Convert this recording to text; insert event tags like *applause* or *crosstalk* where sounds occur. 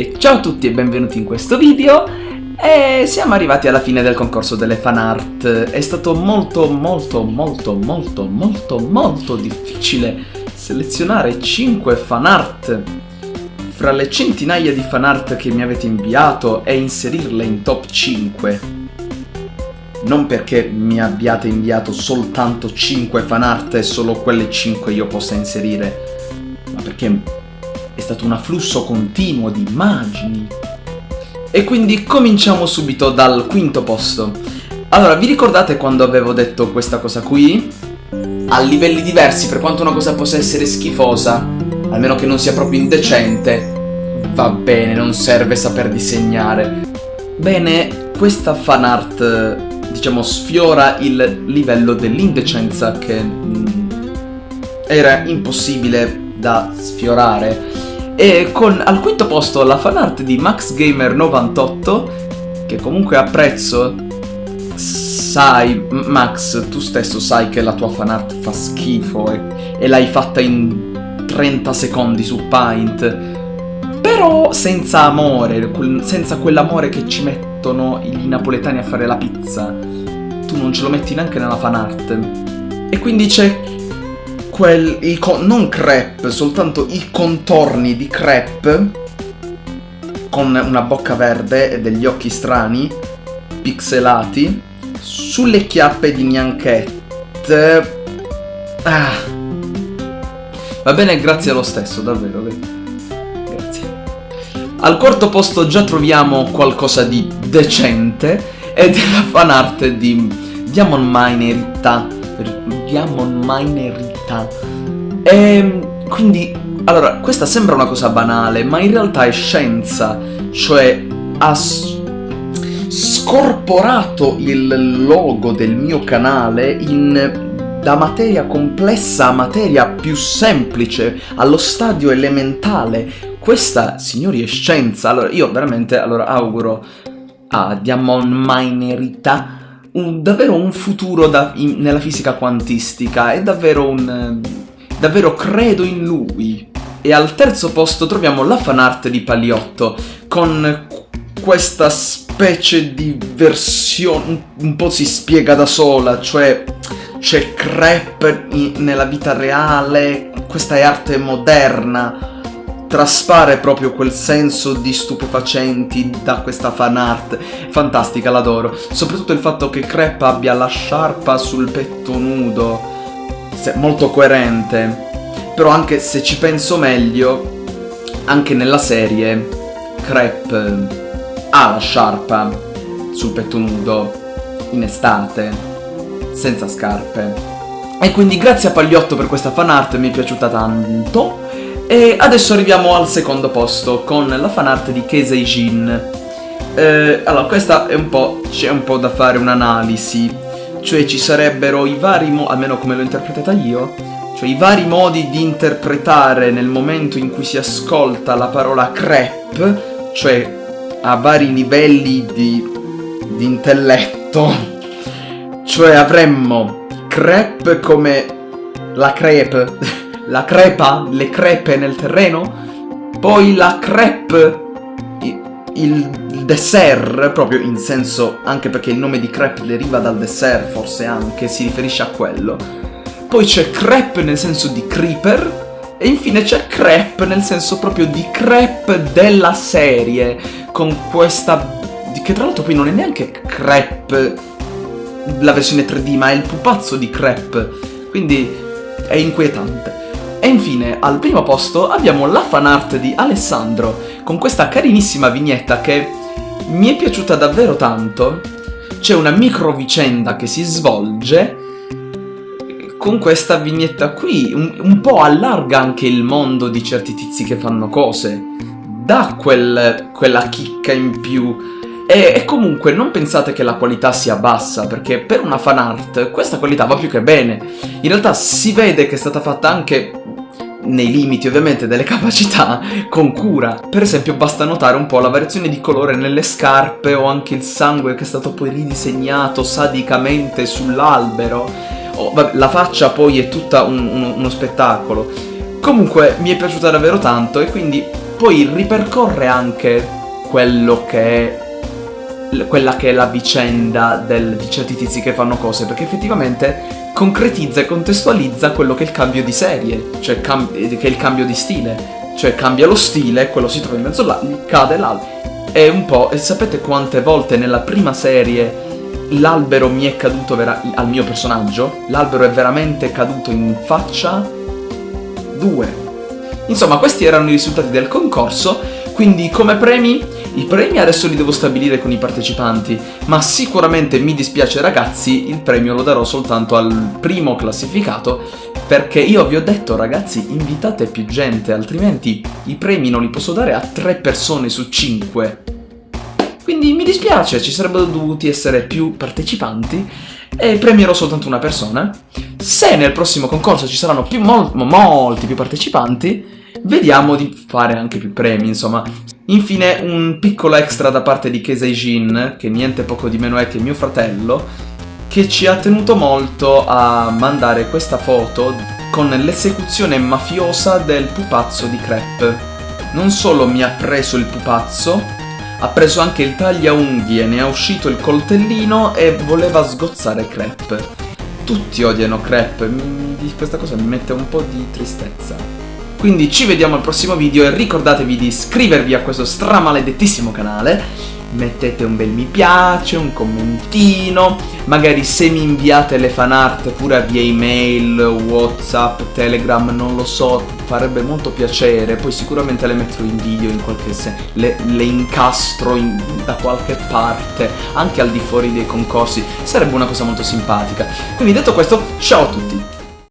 E ciao a tutti e benvenuti in questo video. E siamo arrivati alla fine del concorso delle fan art. È stato molto molto molto molto molto molto difficile selezionare 5 fan art. Fra le centinaia di fan art che mi avete inviato e inserirle in top 5 non perché mi abbiate inviato soltanto 5 fan art e solo quelle 5 io possa inserire, ma perché è stato un afflusso continuo di immagini. E quindi cominciamo subito dal quinto posto. Allora, vi ricordate quando avevo detto questa cosa qui? A livelli diversi, per quanto una cosa possa essere schifosa, almeno che non sia proprio indecente, va bene, non serve saper disegnare. Bene, questa fan art, diciamo, sfiora il livello dell'indecenza che mm, era impossibile da sfiorare e con al quinto posto la fanart di MaxGamer98, che comunque apprezzo. Sai, Max, tu stesso sai che la tua fanart fa schifo e, e l'hai fatta in 30 secondi su Paint. Però senza amore, senza quell'amore che ci mettono i napoletani a fare la pizza. Tu non ce lo metti neanche nella fanart. E quindi c'è quel, i, non crepe, soltanto i contorni di crepe con una bocca verde e degli occhi strani, pixelati, sulle chiappe di Nianchette. Ah. Va bene, grazie lo stesso, davvero. Grazie. Al quarto posto già troviamo qualcosa di decente ed è la fanart di Diamond Minerita. Diamond Minerita realtà. E ehm, quindi, allora, questa sembra una cosa banale, ma in realtà è scienza, cioè ha scorporato il logo del mio canale in da materia complessa a materia più semplice, allo stadio elementale. Questa, signori, è scienza. Allora, io veramente allora, auguro a Diamond Minerita un, davvero un futuro da, in, nella fisica quantistica, è davvero un... davvero credo in lui. E al terzo posto troviamo la fanart di Paliotto, con questa specie di versione, un po' si spiega da sola, cioè c'è crepe nella vita reale, questa è arte moderna, traspare proprio quel senso di stupefacenti da questa fan art. Fantastica, l'adoro. Soprattutto il fatto che Crepe abbia la sciarpa sul petto nudo. Molto coerente. Però anche se ci penso meglio, anche nella serie, Crepe ha la sciarpa sul petto nudo in estate, senza scarpe. E quindi grazie a Pagliotto per questa fan art, mi è piaciuta tanto. E adesso arriviamo al secondo posto con la fanart di Keisei Jin. Eh, allora, questa è un po'... c'è un po' da fare un'analisi. Cioè ci sarebbero i vari modi, almeno come l'ho interpretata io, cioè i vari modi di interpretare nel momento in cui si ascolta la parola crepe, cioè a vari livelli di, di intelletto. *laughs* Cioè avremmo crepe come la crepe *laughs* la crepa, le crepe nel terreno, poi la crepe, il dessert, proprio in senso, anche perché il nome di crepe deriva dal dessert, forse anche, si riferisce a quello. Poi c'è crepe nel senso di creeper, e infine c'è crepe nel senso proprio di crepe della serie, con questa... che tra l'altro poi non è neanche crepe la versione 3D, ma è il pupazzo di crepe, quindi è inquietante. E infine, al primo posto, abbiamo la fanart di Alessandro, con questa carinissima vignetta che mi è piaciuta davvero tanto. C'è una micro vicenda che si svolge con questa vignetta qui, un, un, po' allarga anche il mondo di certi tizi che fanno cose, dà quel, quella chicca in più. E, e, comunque non pensate che la qualità sia bassa, perché per una fan art questa qualità va più che bene. In realtà si vede che è stata fatta anche nei limiti ovviamente delle capacità, con cura. Per esempio basta notare un po' la variazione di colore nelle scarpe o anche il sangue che è stato poi ridisegnato sadicamente sull'albero. Oh, la faccia poi è tutta un, un, uno spettacolo. Comunque mi è piaciuta davvero tanto e quindi poi ripercorre anche quello che è quella che è la vicenda del, di certi tizi che fanno cose, perché effettivamente concretizza e contestualizza quello che è il cambio di serie, cioè cam- che è il cambio di stile. Cioè cambia lo stile, quello si trova in mezzo là, cade l'albero. È un po'... E sapete quante volte nella prima serie l'albero mi è caduto vera- al mio personaggio? L'albero è veramente caduto in faccia? Due. Insomma, questi erano i risultati del concorso, quindi come premi i premi adesso li devo stabilire con i partecipanti, ma sicuramente mi dispiace ragazzi, il premio lo darò soltanto al primo classificato, perché io vi ho detto ragazzi invitate più gente, altrimenti i premi non li posso dare a tre persone su cinque. Quindi mi dispiace, ci sarebbero dovuti essere più partecipanti e premierò soltanto una persona. Se nel prossimo concorso ci saranno più, mol molti più partecipanti, vediamo di fare anche più premi, insomma. Infine un piccolo extra da parte di Keisei Jin, che niente poco di meno è che mio fratello, che ci ha tenuto molto a mandare questa foto con l'esecuzione mafiosa del pupazzo di crepe. Non solo mi ha preso il pupazzo, ha preso anche il tagliaunghie, ne ha uscito il coltellino e voleva sgozzare crepe. Tutti odiano crepe, questa cosa mi mette un po' di tristezza. Quindi ci vediamo al prossimo video e ricordatevi di iscrivervi a questo stramaledettissimo canale mettete un bel mi piace, un commentino, magari se mi inviate le fan art pure via email, whatsapp, telegram, non lo so, farebbe molto piacere, poi sicuramente le metterò in video in qualche senso, le, le, incastro in, da qualche parte, anche al di fuori dei concorsi, sarebbe una cosa molto simpatica. Quindi detto questo, ciao a tutti!